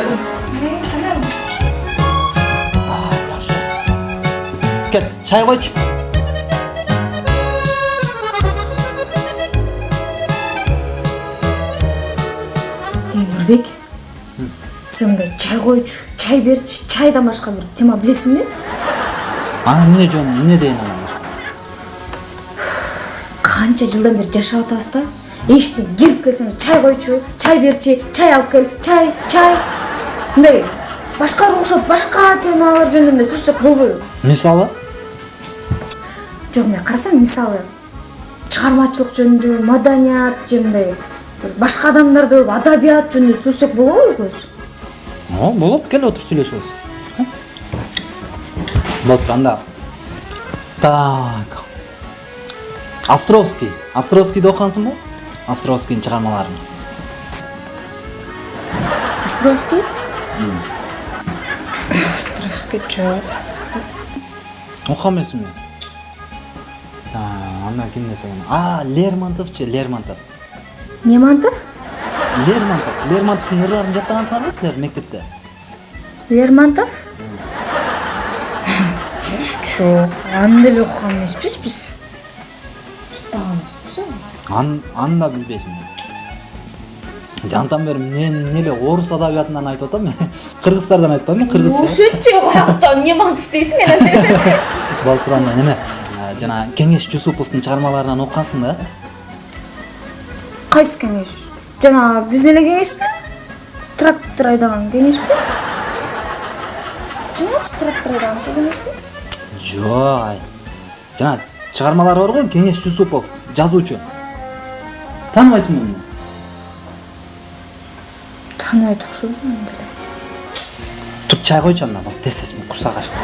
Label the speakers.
Speaker 1: келдим
Speaker 2: кет чай койчу
Speaker 3: эй нурбек сен мындай чай койчу чай берчи чайдан башка бир тема билесиңби
Speaker 2: анан эмне жөн эмне дейин анан башка
Speaker 3: канча жылдан бери жашап атабыз да эшиктен кирип келсеңиз чай койчу чай берчи чай алып кел чай чай мындай башкаларга окшоп башка темалар жөнүндө эле сүрсөк болбойбу
Speaker 2: мисалы?
Speaker 3: Жок мындай карасаң мисалы чыгармачылык жөнүндө маданият же мындай бир башка адамдарды адабият жөнүндө сүрсөк болобу экөөбүз
Speaker 2: о болот кел отуруп сүйлөшөбүз болупту анда. Так. Островский. Островскийди окугансыңбы островскийдин чыгармаларын.
Speaker 3: Островский жок
Speaker 2: окуган эмесиңби анда ким десе экен а лермонтовчу лермонтов
Speaker 3: немантов
Speaker 2: лермонтов лермонтовдун ырларын жаттагансыңарбы силер мектепте
Speaker 3: лермонтов жок аны деле биз жаттаган эмеспиз
Speaker 2: аны да жантан бери мен эле орус адабиятынан айтып атам кыргыздардан айтпаймынбы кыргыз
Speaker 3: ошентчи каяктан немантов дейсиң эне
Speaker 2: болуп турганда неме? Жана кеңеш жусуповдун чыгармаларынан окугансың да?
Speaker 3: Кайсы кеңеш? Жана биздин эле кеңешпи трактор айдаган кеңешпи жаначы трактор айдаган ошол кеңешпи
Speaker 2: жок жана чыгармалары бар го кеңеш жусупов жазуучу тааныбайсыңбы муну
Speaker 3: тааныбайт окшойбу
Speaker 2: тур чай койчу анда тез тез курсак ачты